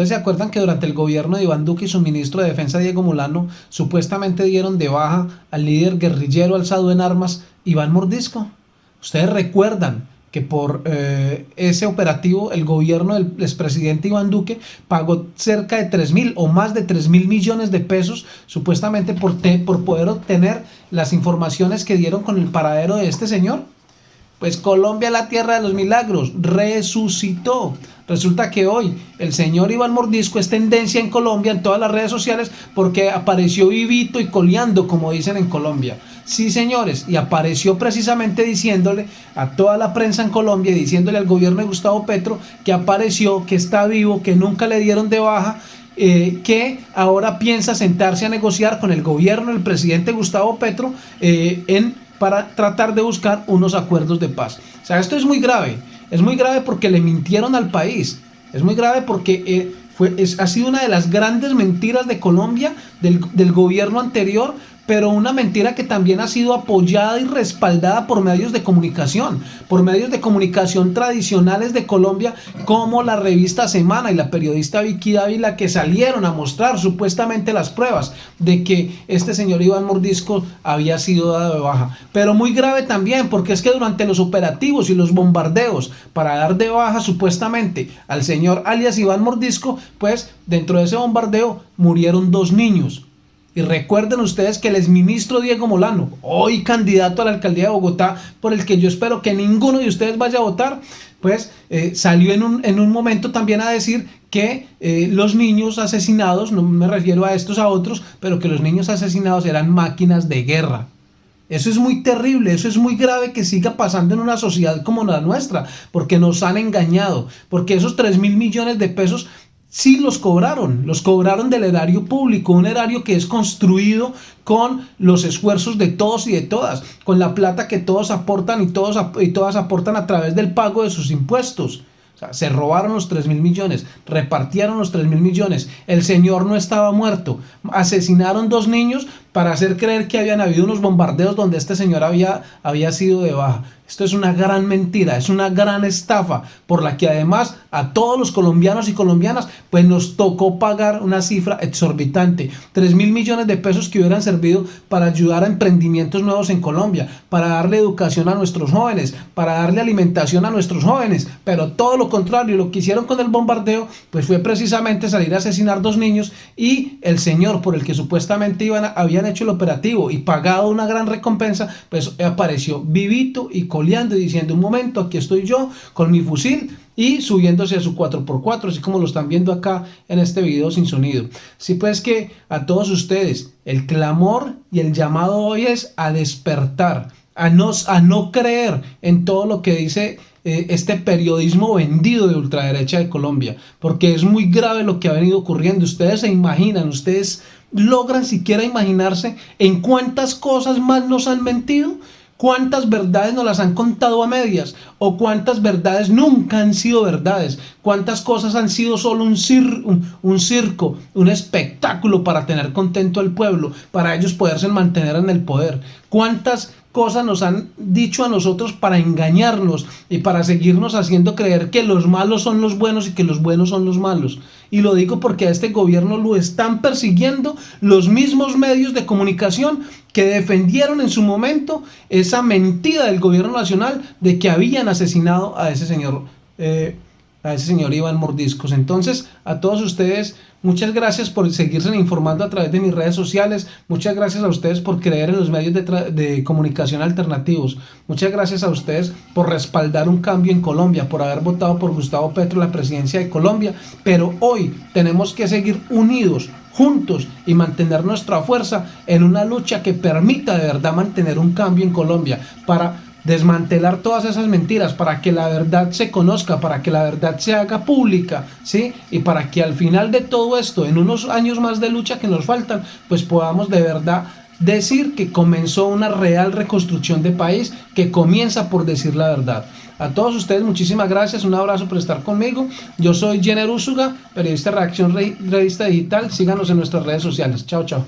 ¿Ustedes se acuerdan que durante el gobierno de Iván Duque y su ministro de Defensa Diego Molano supuestamente dieron de baja al líder guerrillero alzado en armas Iván Mordisco? Ustedes recuerdan que por eh, ese operativo el gobierno del expresidente Iván Duque pagó cerca de 3 mil o más de 3 mil millones de pesos supuestamente por, por poder obtener las informaciones que dieron con el paradero de este señor. Pues Colombia, la tierra de los milagros, resucitó. Resulta que hoy el señor Iván Mordisco es tendencia en Colombia en todas las redes sociales porque apareció vivito y coleando, como dicen en Colombia. Sí, señores, y apareció precisamente diciéndole a toda la prensa en Colombia, diciéndole al gobierno de Gustavo Petro que apareció, que está vivo, que nunca le dieron de baja eh, que ahora piensa sentarse a negociar con el gobierno del presidente Gustavo Petro eh, en para tratar de buscar unos acuerdos de paz. O sea, esto es muy grave. Es muy grave porque le mintieron al país. Es muy grave porque eh, fue, ha sido una de las grandes mentiras de Colombia, del, del gobierno anterior, pero una mentira que también ha sido apoyada y respaldada por medios de comunicación, por medios de comunicación tradicionales de Colombia, como la revista Semana y la periodista Vicky Dávila, que salieron a mostrar supuestamente las pruebas de que este señor Iván Mordisco había sido dado de baja. Pero muy grave también, porque es que durante los operativos y los bombardeos para dar de baja supuestamente al señor alias Iván Mordisco, pues dentro de ese bombardeo murieron dos niños, y recuerden ustedes que el exministro Diego Molano, hoy candidato a la alcaldía de Bogotá, por el que yo espero que ninguno de ustedes vaya a votar, pues eh, salió en un, en un, momento también a decir que eh, los niños asesinados, no me refiero a estos a otros, pero que los niños asesinados eran máquinas de guerra. Eso es muy terrible, eso es muy grave que siga pasando en una sociedad como la nuestra, porque nos han engañado, porque esos 3 mil millones de pesos sí los cobraron, los cobraron del erario público, un erario que es construido con los esfuerzos de todos y de todas, con la plata que todos aportan y, todos, y todas aportan a través del pago de sus impuestos. Se robaron los 3 mil millones, repartieron los 3 mil millones, el señor no estaba muerto, asesinaron dos niños para hacer creer que habían habido unos bombardeos donde este señor había, había sido de baja. Esto es una gran mentira, es una gran estafa por la que además a todos los colombianos y colombianas pues nos tocó pagar una cifra exorbitante. 3 mil millones de pesos que hubieran servido para ayudar a emprendimientos nuevos en Colombia, para darle educación a nuestros jóvenes, para darle alimentación a nuestros jóvenes. Pero todo lo contrario, lo que hicieron con el bombardeo pues fue precisamente salir a asesinar dos niños y el señor por el que supuestamente iban a, habían hecho el operativo y pagado una gran recompensa pues apareció vivito y con y diciendo, un momento, aquí estoy yo con mi fusil y subiéndose a su 4x4, así como lo están viendo acá en este video sin sonido. Sí, pues que a todos ustedes, el clamor y el llamado hoy es a despertar, a no, a no creer en todo lo que dice eh, este periodismo vendido de ultraderecha de Colombia, porque es muy grave lo que ha venido ocurriendo. Ustedes se imaginan, ustedes logran siquiera imaginarse en cuántas cosas más nos han mentido ¿Cuántas verdades nos las han contado a medias? ¿O cuántas verdades nunca han sido verdades? ¿Cuántas cosas han sido solo un, un, circo, un espectáculo para tener contento al pueblo, para ellos poderse mantener en el poder? ¿Cuántas cosas nos han dicho a nosotros para engañarnos y para seguirnos haciendo creer que los malos son los buenos y que los buenos son los malos. Y lo digo porque a este gobierno lo están persiguiendo los mismos medios de comunicación que defendieron en su momento esa mentira del gobierno nacional de que habían asesinado a ese señor eh, a ese señor Iván Mordiscos. Entonces, a todos ustedes, muchas gracias por seguirse informando a través de mis redes sociales. Muchas gracias a ustedes por creer en los medios de, de, comunicación alternativos. Muchas gracias a ustedes por respaldar un cambio en Colombia, por haber votado por Gustavo Petro la presidencia de Colombia. Pero hoy tenemos que seguir unidos, juntos y mantener nuestra fuerza en una lucha que permita de verdad mantener un cambio en Colombia para desmantelar todas esas mentiras para que la verdad se conozca, para que la verdad se haga pública, ¿sí? Y para que al final de todo esto, en unos años más de lucha que nos faltan, pues podamos de verdad decir que comenzó una real reconstrucción de país que comienza por decir la verdad. A todos ustedes muchísimas gracias, un abrazo por estar conmigo. Yo soy Jenner Úsuga, periodista de Reacción Revista Digital. Síganos en nuestras redes sociales. Chao, chao.